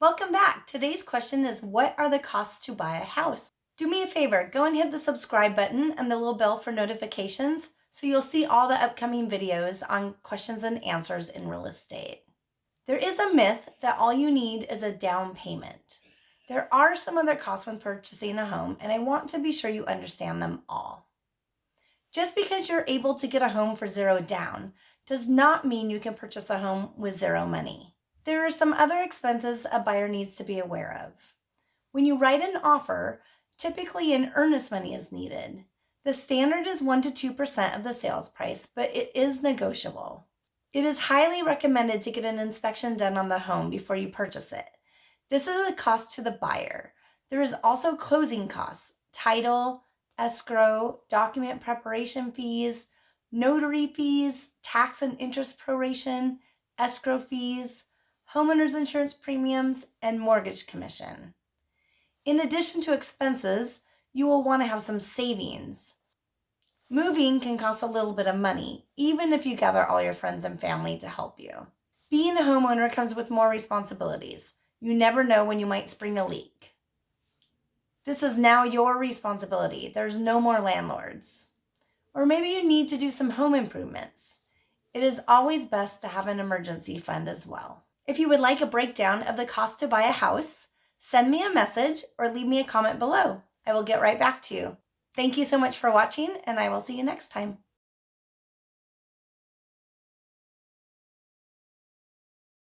Welcome back. Today's question is what are the costs to buy a house? Do me a favor, go and hit the subscribe button and the little bell for notifications so you'll see all the upcoming videos on questions and answers in real estate. There is a myth that all you need is a down payment. There are some other costs when purchasing a home and I want to be sure you understand them all. Just because you're able to get a home for zero down does not mean you can purchase a home with zero money. There are some other expenses a buyer needs to be aware of. When you write an offer, typically an earnest money is needed. The standard is 1 to 2% of the sales price, but it is negotiable. It is highly recommended to get an inspection done on the home before you purchase it. This is a cost to the buyer. There is also closing costs, title, escrow, document preparation fees, notary fees, tax and interest proration, escrow fees, homeowner's insurance premiums, and mortgage commission. In addition to expenses, you will want to have some savings. Moving can cost a little bit of money, even if you gather all your friends and family to help you. Being a homeowner comes with more responsibilities. You never know when you might spring a leak. This is now your responsibility. There's no more landlords. Or maybe you need to do some home improvements. It is always best to have an emergency fund as well. If you would like a breakdown of the cost to buy a house, send me a message or leave me a comment below. I will get right back to you. Thank you so much for watching and I will see you next time.